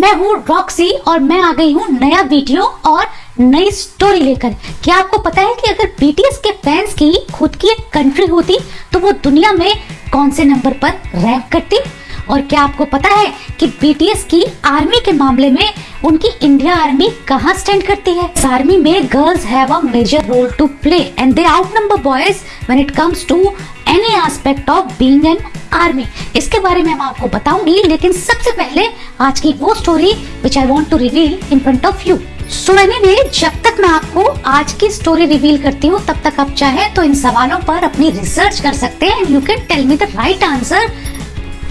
मैं हूँ रॉक्सी और मैं आ गई हूँ नया वीडियो और नई स्टोरी लेकर। क्या आपको पता है कि अगर बीटीएस के फैंस की खुद की एक कंट्री होती तो वो दुनिया में कौन से नंबर पर रैंक करती? और क्या आपको पता है कि बीटीएस की आर्मी के मामले में उनकी इंडिया आर्मी कहाँ स्टैंड करती है? आर्मी में girls have a major role to play and they outnumber boys when it comes to any aspect of being an army इसके बारे में मैं आपको बताऊँगी, लेकिन सबसे पहले आज की वो story which I want to reveal in front of you so anyway जब तक मैं आपको आज की स्टोरी रिवील करती हूँ, तब तक आप चाहे तो इन सवालों पर अपनी रिसर्च कर सकते हैं। You can tell me the right answer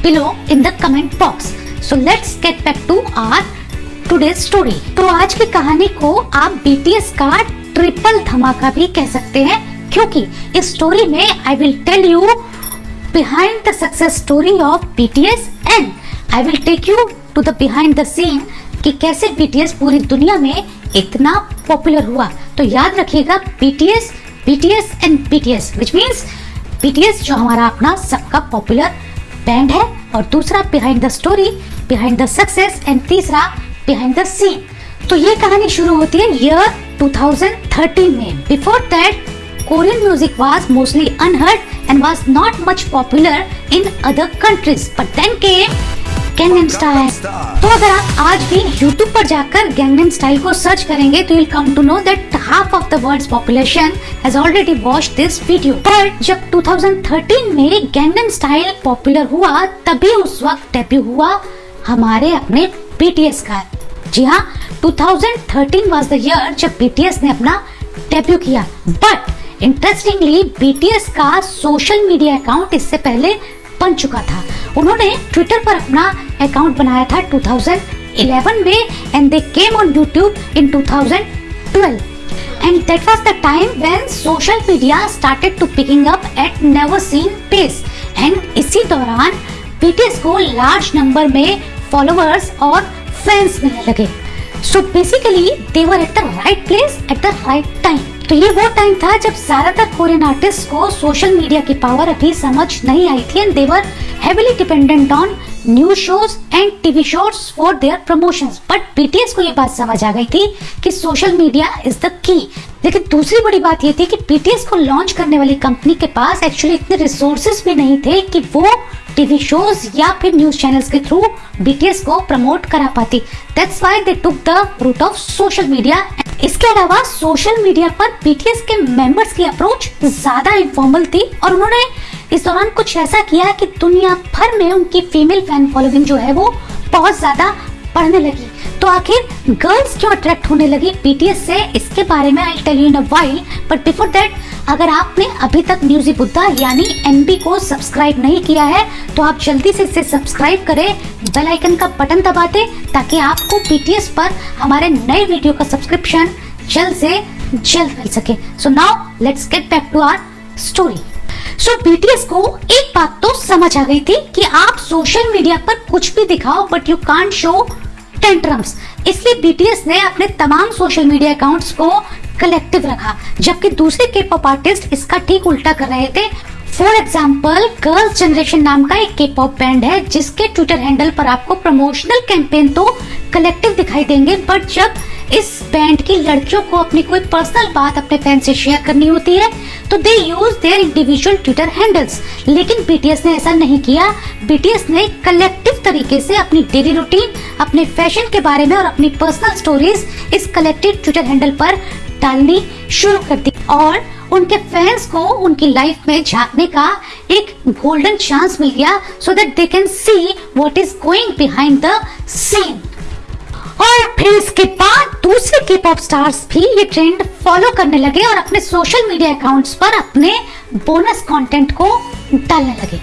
below in the comment box so let's get back to our today story तो आज की कहानी को आप बीटीएस का ट्रिपल धमाका भी कह सकते हैं। क्योंकि इस स्टोरी में I will tell you behind the success story of BTS and I will take you to the behind the scene कि कैसे BTS पूरी दुनिया में इतना पॉपुलर हुआ। तो याद रखिएगा BTS BTS and BTS which means BTS जो हमारा अपना सबका पॉपुलर बैंड है और दूसरा behind the story behind the success and तीसरा बिहाइंड द सीन तो ये कहानी शुरू होती है ईयर 2013 में। Before that Korean music was mostly unheard and was not much popular in other countries. But then came Gangnam Style. तो अगर आप आज भी YouTube पर जाकर Gangnam Style को सर्च करेंगे तो you'll come to know that half of the world's population has already watched this video. पर जब 2013 में Gangnam Style पॉपुलर हुआ तभी उस वक्त डेब्यू हुआ हमारे अपने BTS का जी हाँ 2013 was the year जब BTS ने अपना डेब्यू किया बट इंटरेस्टिंगली बीटीएस का सोशल मीडिया अकाउंट इससे पहले बन चुका था। उन्होंने ट्विटर पर अपना अकाउंट बनाया था 2011 में and they came on YouTube in 2012 and that was the time when social media started to picking up at never seen pace. And इसी दौरान BTS को लार्ज नंबर में फॉलोअर्स और फैंस मिलने लगे। So basically they were at the right place at the right time तो ये वो टाइम था जब ज़्यादातर कोरियन आर्टिस्ट को सोशल मीडिया की पावर अभी समझ नहीं आई थी। And they were heavily dependent on news shows and TV shows for their promotions but BTS को ये बात समझ आ गई थी कि social media is the key लेकिन दूसरी बड़ी बात ये थी कि बीटीएस को लॉन्च करने वाली कंपनी के पास एक्चुअली इतने रिसोर्सेज भी नहीं थे कि वो टीवी शोज़ या फिर न्यूज़ चैनल्स के थ्रू बीटीएस को प्रमोट करा पाती। That's why they took the route of social media इसके अलावा सोशल मीडिया पर बीटीएस के मेंबर्स की अप्रोच ज़्यादा इनफॉर्मल थी और उन्होंने इस दौरान कुछ ऐसा किया कि दुनिया भर में उनकी फीमेल फ़ैन फॉलोइंग जो है वो बहुत ज़्यादा पढ़ने लगी। तो आखिर गर्ल्स क्यों अट्रैक्ट होने लगी बीटीएस से? इसके बारे में I tell you in a while but before that अगर आपने अभी तक म्यूज़िक बुद्धा यानी एनबी को सब्सक्राइब नहीं किया है तो आप जल्दी से इसे सब्सक्राइब करें, बेल आइकन का बटन दबा दें, ताकि आपको बीटीएस पर हमारे नए वीडियो का सब्सक्रिप्शन जल्द से जल्द मिल सके। So now let's get back to our story so BTS को एक बात तो समझ आ गई थी कि आप सोशल मीडिया पर कुछ भी दिखाओ but you can't show tantrums इसलिए बीटीएस ने अपने तमाम सोशल मीडिया अकाउंट्स को कलेक्टिव रखा। जबकि दूसरे के पॉप आर्टिस्ट इसका ठीक उल्टा कर रहे थे। फॉर एग्ज़ाम्पल गर्ल्स जनरेशन नाम का एक के पॉप बैंड है, जिसके ट्विटर हैंडल पर आपको प्रमोशनल कैंपेन तो कलेक्टिव दिखाई देंगे बट जब इस बैंड की लड़कियों को अपनी कोई पर्सनल बात अपने फ़ैन से शेयर करनी होती है तो they use their individual Twitter handles लेकिन बीटीएस ने ऐसा नहीं किया। बीटीएस ने कलेक्टिव तरीके से अपनी डेली रूटीन अपने फ़ैशन के बारे में और अपनी पर्सनल स्टोरीज इस कलेक्टिव ट्विटर हैंडल पर डालनी शुरू कर दी और उनके फैंस को उनकी लाइफ में झांकने का एक गोल्डन चांस मिल गया so that they can see what is going behind the scene और फिर इसके बाद दूसरे के पॉप स्टार्स भी ये ट्रेंड फॉलो करने लगे और अपने सोशल मीडिया अकाउंट्स पर अपने बोनस कंटेंट को डालने लगे।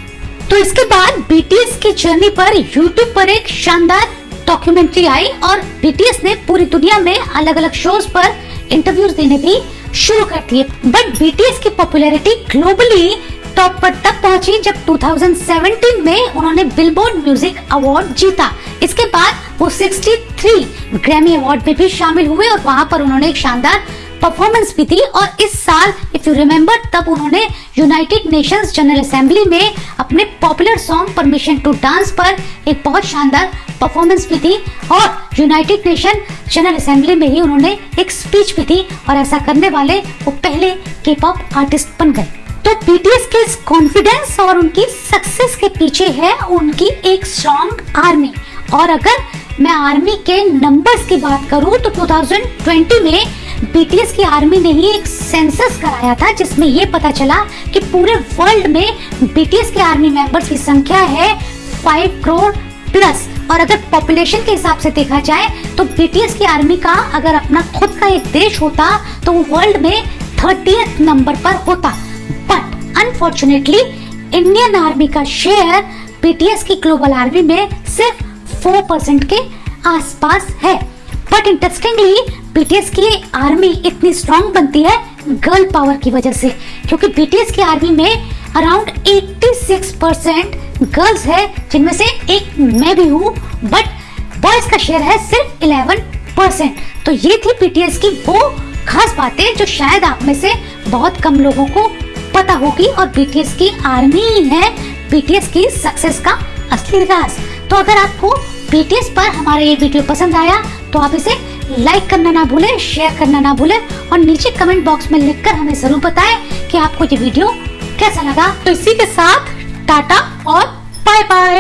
तो इसके बाद बीटीएस की जर्नी पर यूट्यूब पर एक शानदार डॉक्यूमेंट्री आई और बीटीएस ने पूरी दुनिया में अलग अलग शोज़ पर इंटरव्यूज़ देने भी शुरू कर दिए। बट बीटीएस की पॉपुलैरिटी ग्लोबली टॉप पर तब पहुँची जब 2017 में उन्होंने बिलबोर्ड म्यूज़िक अवार्ड जीता। इसके बाद वो 63 ग्रैमी अवार्ड में भी शामिल हुए और वहाँ पर उन्होंने एक शानदार परफॉर्मेंस भी दी और इस साल इफ़ यू रिमेम्बर तब उन्होंने यूनाइटेड नेशंस जनरल असेंबली में अपने popular song permission to dance पर एक बहुत शानदार परफॉर्मेंस भी थी और यूनाइटेड नेशन जनरल असेंबली में ही उन्होंने एक स्पीच भी थी और ऐसा करने वाले वो पहले के पॉप आर्टिस्ट बन गए। तो बीटीएस के कॉन्फिडेंस और उनकी सक्सेस के पीछे है उनकी एक स्ट्रॉन्ग आर्मी और अगर मैं आर्मी के नंबर्स की बात करूँ तो 2020 में बीटीएस की आर्मी ने ही एक सेंसस कराया था, जिसमें ये पता चला कि पूरे वर्ल्ड में बीटीएस के आर्मी मेंबर्स की संख्या है 5 करोड़ प्लस और अगर पॉपुलेशन के हिसाब से देखा जाए तो बीटीएस की आर्मी का अगर अपना खुद का एक देश होता तो वो वर्ल्ड में थर्टी नंबर पर होता। बट अनफॉर्चुनेटली इंडियन आर्मी का शेयर बीटीएस की ग्लोबल आर्मी में सिर्फ़ फोर परसेंट के आसपास है। बट इंटरेस्टिंगली बीटीएस की आर्मी इतनी स्ट्रांग बनती है गर्ल पावर की वजह से, क्योंकि बीटीएस की आर्मी में अराउंड 86 परसेंट गर्ल्स है, जिनमें से एक मैं भी हूँ बट बॉयज़ का शेयर है सिर्फ़ 11 परसेंट तो ये थी पीटीएस की वो खास बातें जो शायद आप में से बहुत कम लोगों को पता होगी और बीटीएस की आर्मी ही बीटीएस की सक्सेस का असली राज तो अगर आपको बीटीएस पर हमारा ये वीडियो पसंद आया तो आप इसे लाइक करना ना भूलें शेयर करना ना भूलें और नीचे कमेंट बॉक्स में लिखकर हमें ज़रूर बताएँ कि आपको ये वीडियो कैसा लगा. तो इसी के साथ टाटा और बाय बाय